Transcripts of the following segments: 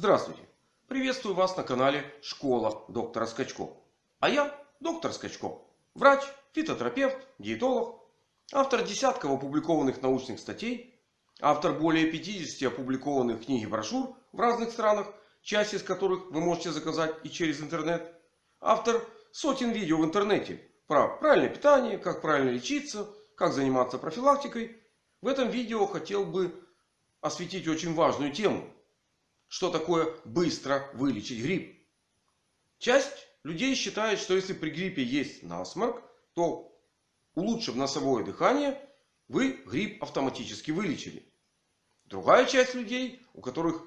Здравствуйте! Приветствую вас на канале Школа доктора Скачко. А я доктор Скачко. Врач, фитотерапевт, диетолог. Автор десятков опубликованных научных статей. Автор более 50 опубликованных книг и брошюр в разных странах. Часть из которых вы можете заказать и через интернет. Автор сотен видео в интернете. Про правильное питание, как правильно лечиться, как заниматься профилактикой. В этом видео хотел бы осветить очень важную тему что такое быстро вылечить грипп. Часть людей считает, что если при гриппе есть насморк, то улучшив носовое дыхание, вы грипп автоматически вылечили. Другая часть людей, у которых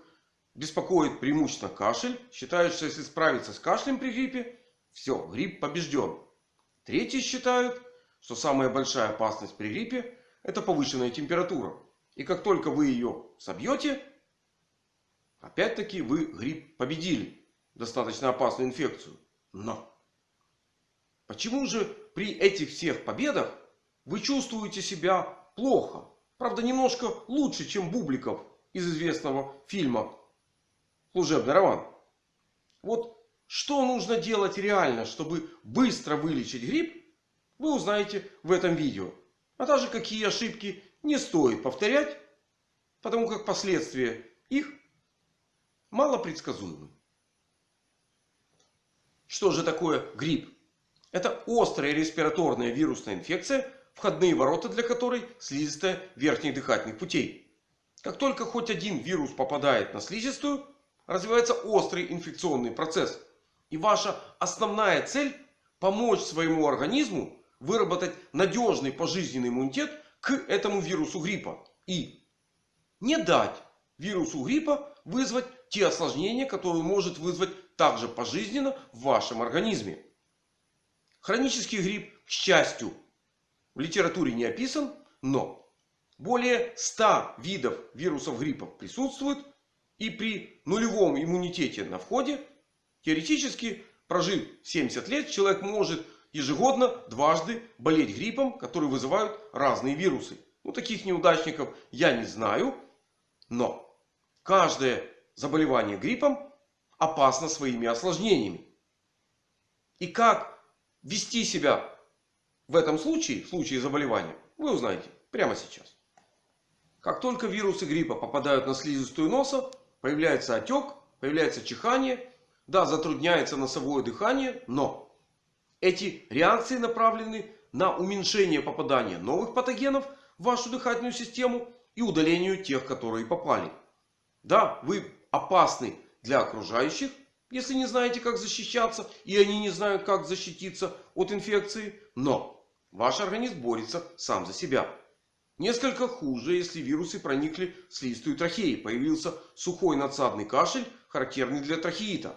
беспокоит преимущественно кашель, считают, что если справиться с кашлем при гриппе, все, грипп побежден. Третьи считают, что самая большая опасность при гриппе это повышенная температура. И как только вы ее собьете, Опять-таки вы грипп победили. Достаточно опасную инфекцию. Но. Почему же при этих всех победах вы чувствуете себя плохо? Правда немножко лучше, чем Бубликов из известного фильма «Служебный роман». Вот что нужно делать реально, чтобы быстро вылечить грипп, вы узнаете в этом видео. А также какие ошибки не стоит повторять, потому как последствия их малопредсказуемым. Что же такое грипп? Это острая респираторная вирусная инфекция, входные ворота для которой слизистая верхних дыхательных путей. Как только хоть один вирус попадает на слизистую, развивается острый инфекционный процесс. И ваша основная цель помочь своему организму выработать надежный пожизненный иммунитет к этому вирусу гриппа. И не дать вирусу гриппа вызвать те осложнения, которые может вызвать также пожизненно в вашем организме. Хронический грипп, к счастью, в литературе не описан, но более 100 видов вирусов гриппа присутствует. И при нулевом иммунитете на входе, теоретически, прожив 70 лет, человек может ежегодно дважды болеть гриппом, который вызывают разные вирусы. Ну, таких неудачников я не знаю. Но каждое заболевание гриппом опасно своими осложнениями. И как вести себя в этом случае, в случае заболевания, вы узнаете прямо сейчас. Как только вирусы гриппа попадают на слизистую носа, появляется отек, появляется чихание. Да, затрудняется носовое дыхание, но эти реакции направлены на уменьшение попадания новых патогенов в вашу дыхательную систему и удалению тех, которые попали. Да, вы опасны для окружающих, если не знаете, как защищаться, и они не знают, как защититься от инфекции. Но ваш организм борется сам за себя. Несколько хуже, если вирусы проникли в слизистую трахеи. Появился сухой надсадный кашель, характерный для трахеита.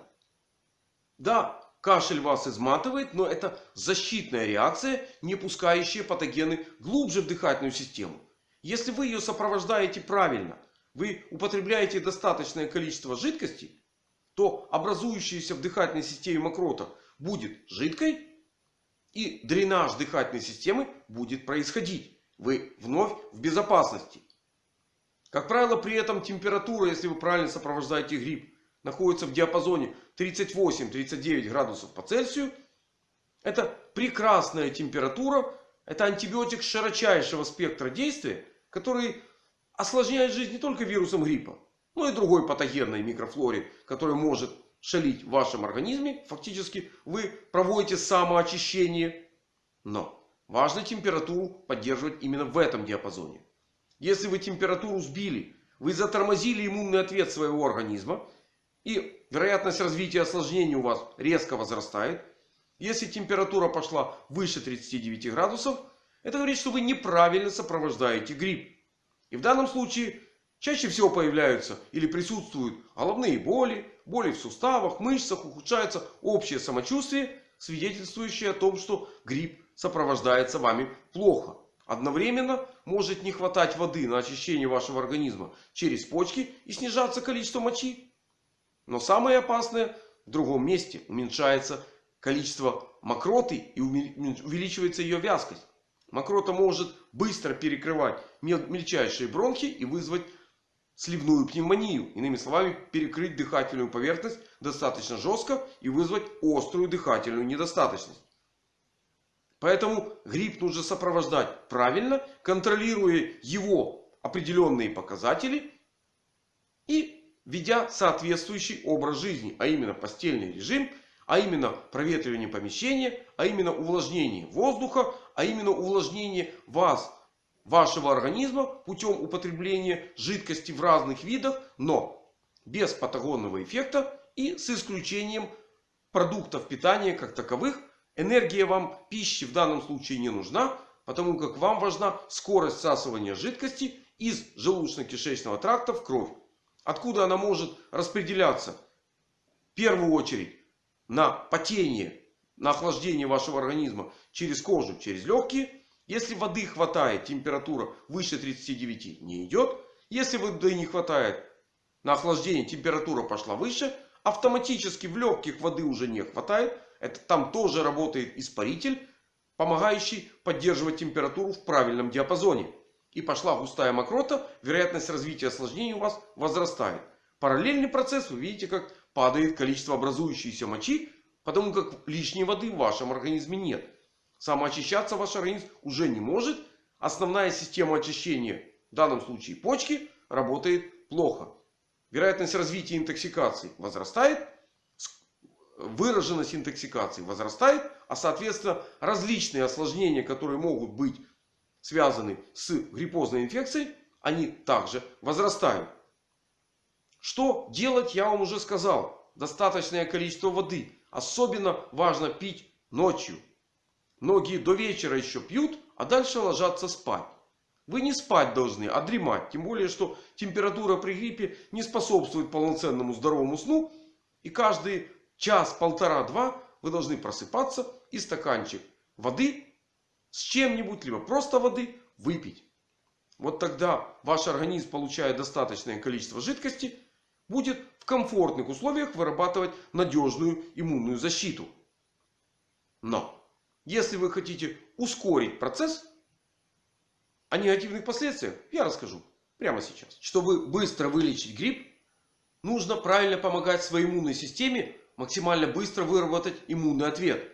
Да, кашель вас изматывает, но это защитная реакция, не пускающая патогены глубже в дыхательную систему. Если вы ее сопровождаете правильно, вы употребляете достаточное количество жидкости, то образующаяся в дыхательной системе мокрота будет жидкой. И дренаж дыхательной системы будет происходить. Вы вновь в безопасности. Как правило, при этом температура, если вы правильно сопровождаете грипп, находится в диапазоне 38-39 градусов по Цельсию. Это прекрасная температура. Это антибиотик широчайшего спектра действия, который осложняет жизнь не только вирусом гриппа, но и другой патогенной микрофлоре, которая может шалить в вашем организме. Фактически вы проводите самоочищение. Но важно температуру поддерживать именно в этом диапазоне. Если вы температуру сбили, вы затормозили иммунный ответ своего организма. И вероятность развития осложнений у вас резко возрастает. Если температура пошла выше 39 градусов, это говорит, что вы неправильно сопровождаете грипп. И в данном случае чаще всего появляются или присутствуют головные боли, боли в суставах, мышцах, ухудшается общее самочувствие, свидетельствующее о том, что грипп сопровождается вами плохо. Одновременно может не хватать воды на очищение вашего организма через почки и снижаться количество мочи. Но самое опасное в другом месте. Уменьшается количество мокроты и увеличивается ее вязкость. Мокрота может быстро перекрывать мельчайшие бронхи и вызвать сливную пневмонию. Иными словами, перекрыть дыхательную поверхность достаточно жестко и вызвать острую дыхательную недостаточность. Поэтому грипп нужно сопровождать правильно, контролируя его определенные показатели и ведя соответствующий образ жизни. А именно постельный режим, а именно проветривание помещения, а именно увлажнение воздуха, а именно увлажнение вас, вашего организма путем употребления жидкости в разных видах, но без патагонного эффекта и с исключением продуктов питания как таковых. Энергия вам пищи в данном случае не нужна, потому как вам важна скорость всасывания жидкости из желудочно-кишечного тракта в кровь. Откуда она может распределяться? В первую очередь на потение, на охлаждение вашего организма через кожу, через легкие. Если воды хватает, температура выше 39 не идет. Если воды не хватает, на охлаждение температура пошла выше. Автоматически в легких воды уже не хватает. Это там тоже работает испаритель, помогающий поддерживать температуру в правильном диапазоне. И пошла густая мокрота, вероятность развития осложнений у вас возрастает. Параллельный процесс, вы видите, как падает количество образующейся мочи, потому как лишней воды в вашем организме нет. Самоочищаться ваш организм уже не может. Основная система очищения, в данном случае почки, работает плохо. Вероятность развития интоксикации возрастает. Выраженность интоксикации возрастает. А соответственно различные осложнения, которые могут быть связаны с гриппозной инфекцией, они также возрастают. Что делать, я вам уже сказал. Достаточное количество воды. Особенно важно пить ночью. Многие до вечера еще пьют, а дальше ложатся спать. Вы не спать должны, а дремать. Тем более, что температура при гриппе не способствует полноценному здоровому сну. И каждый час, полтора, два вы должны просыпаться и стаканчик воды с чем-нибудь, либо просто воды выпить. Вот тогда ваш организм получает достаточное количество жидкости будет в комфортных условиях вырабатывать надежную иммунную защиту. Но если вы хотите ускорить процесс, о негативных последствиях я расскажу прямо сейчас. Чтобы быстро вылечить грипп, нужно правильно помогать своей иммунной системе максимально быстро выработать иммунный ответ.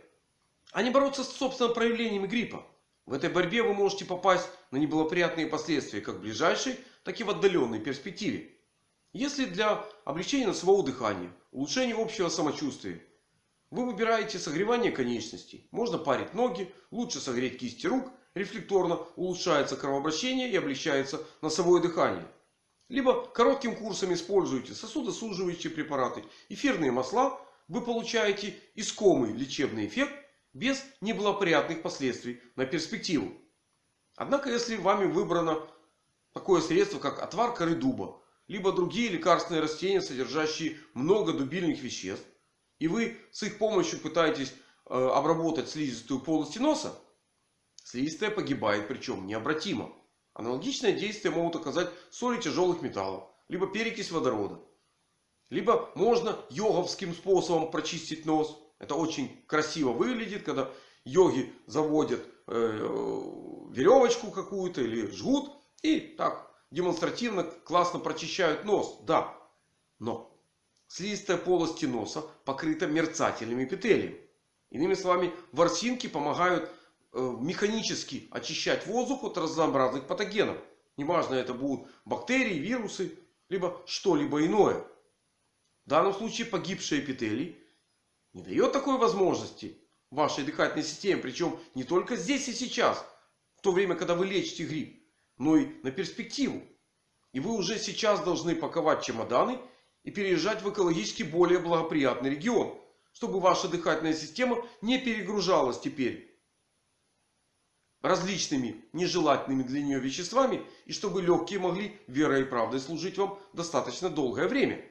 А не бороться с собственным проявлениями гриппа. В этой борьбе вы можете попасть на неблагоприятные последствия как в ближайшей, так и в отдаленной перспективе. Если для облегчения носового дыхания, улучшения общего самочувствия, вы выбираете согревание конечностей. Можно парить ноги, лучше согреть кисти рук. Рефлекторно улучшается кровообращение и облегчается носовое дыхание. Либо коротким курсом используете сосудосуживающие препараты, эфирные масла. Вы получаете искомый лечебный эффект без неблагоприятных последствий на перспективу. Однако, если вами выбрано такое средство, как отвар коры дуба, либо другие лекарственные растения, содержащие много дубильных веществ. И вы с их помощью пытаетесь э, обработать слизистую полости носа. Слизистая погибает, причем необратимо. Аналогичное действие могут оказать соли тяжелых металлов. Либо перекись водорода. Либо можно йоговским способом прочистить нос. Это очень красиво выглядит, когда йоги заводят э, веревочку какую-то или жгут. И так демонстративно классно прочищают нос. Да. Но слизистая полость носа покрыта мерцательными эпителием. Иными словами, ворсинки помогают э, механически очищать воздух от разнообразных патогенов. Неважно это будут бактерии, вирусы, либо что-либо иное. В данном случае погибший эпителий не дает такой возможности вашей дыхательной системе. Причем не только здесь и сейчас. В то время, когда вы лечите грипп но и на перспективу. И вы уже сейчас должны паковать чемоданы и переезжать в экологически более благоприятный регион. Чтобы ваша дыхательная система не перегружалась теперь различными нежелательными для нее веществами. И чтобы легкие могли верой и правдой служить вам достаточно долгое время.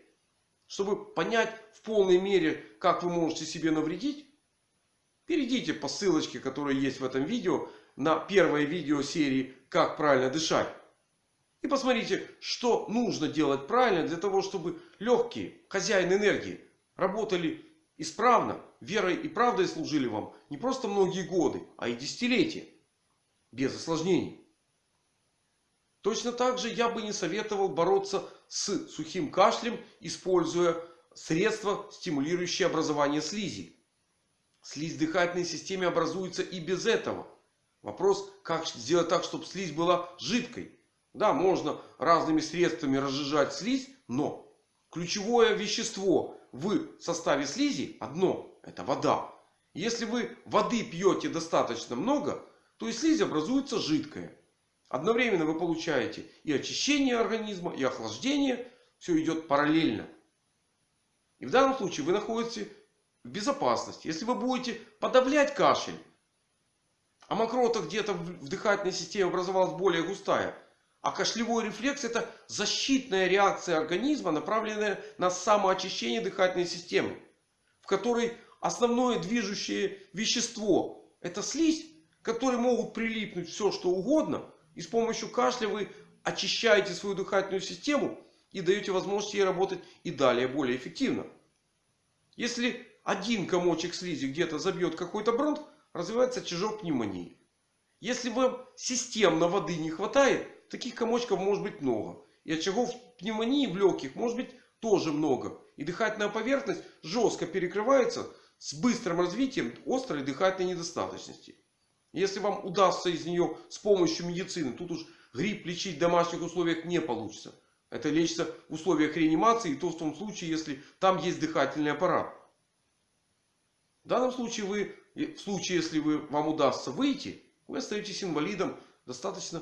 Чтобы понять в полной мере, как вы можете себе навредить. Перейдите по ссылочке, которая есть в этом видео на первое видео серии «Как правильно дышать». И посмотрите, что нужно делать правильно для того, чтобы легкие, хозяин энергии, работали исправно, верой и правдой служили вам не просто многие годы, а и десятилетия. Без осложнений. Точно так же я бы не советовал бороться с сухим кашлем, используя средства, стимулирующие образование слизи. Слизь в дыхательной системе образуется и без этого. Вопрос, как сделать так, чтобы слизь была жидкой. Да, можно разными средствами разжижать слизь, но ключевое вещество в составе слизи одно. Это вода. Если вы воды пьете достаточно много, то и слизь образуется жидкая. Одновременно вы получаете и очищение организма, и охлаждение. Все идет параллельно. И в данном случае вы находитесь в безопасности. Если вы будете подавлять кашель, а мокрота где-то в дыхательной системе образовалась более густая. А кашлевой рефлекс это защитная реакция организма, направленная на самоочищение дыхательной системы. В которой основное движущее вещество это слизь, к которой могут прилипнуть все что угодно. И с помощью кашля вы очищаете свою дыхательную систему и даете возможность ей работать и далее более эффективно. Если один комочек слизи где-то забьет какой-то бронх, развивается чижок пневмонии. Если вам системно воды не хватает, таких комочков может быть много. И очагов пневмонии в легких может быть тоже много. И дыхательная поверхность жестко перекрывается с быстрым развитием острой дыхательной недостаточности. Если вам удастся из нее с помощью медицины, тут уж грипп лечить в домашних условиях не получится. Это лечится в условиях реанимации, и то в том случае, если там есть дыхательный аппарат. В данном случае вы и в случае, если вы, вам удастся выйти, вы остаетесь инвалидом достаточно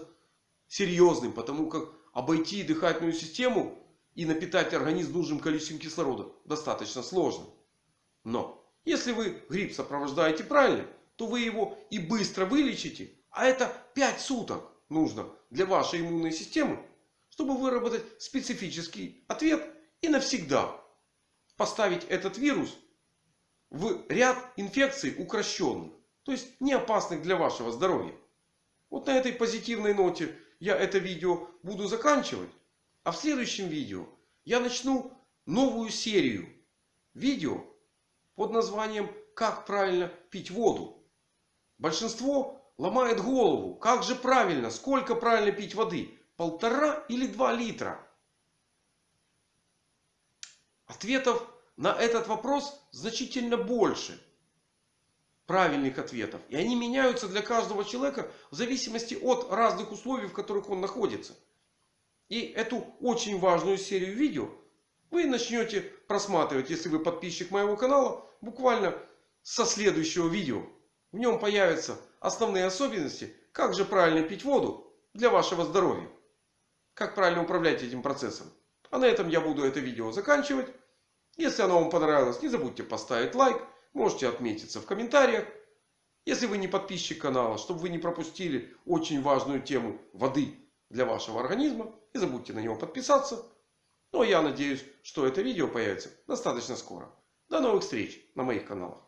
серьезным. Потому как обойти дыхательную систему и напитать организм нужным количеством кислорода достаточно сложно. Но если вы грипп сопровождаете правильно, то вы его и быстро вылечите. А это 5 суток нужно для вашей иммунной системы, чтобы выработать специфический ответ и навсегда поставить этот вирус в ряд инфекций укращенных. То есть не опасных для вашего здоровья. Вот на этой позитивной ноте я это видео буду заканчивать. А в следующем видео я начну новую серию видео под названием «Как правильно пить воду». Большинство ломает голову. Как же правильно? Сколько правильно пить воды? Полтора или два литра? Ответов на этот вопрос значительно больше правильных ответов. И они меняются для каждого человека в зависимости от разных условий, в которых он находится. И эту очень важную серию видео вы начнете просматривать, если вы подписчик моего канала, буквально со следующего видео. В нем появятся основные особенности, как же правильно пить воду для вашего здоровья. Как правильно управлять этим процессом. А на этом я буду это видео заканчивать. Если оно вам понравилось, не забудьте поставить лайк. Можете отметиться в комментариях. Если вы не подписчик канала, чтобы вы не пропустили очень важную тему воды для вашего организма. Не забудьте на него подписаться. Ну а я надеюсь, что это видео появится достаточно скоро. До новых встреч на моих каналах.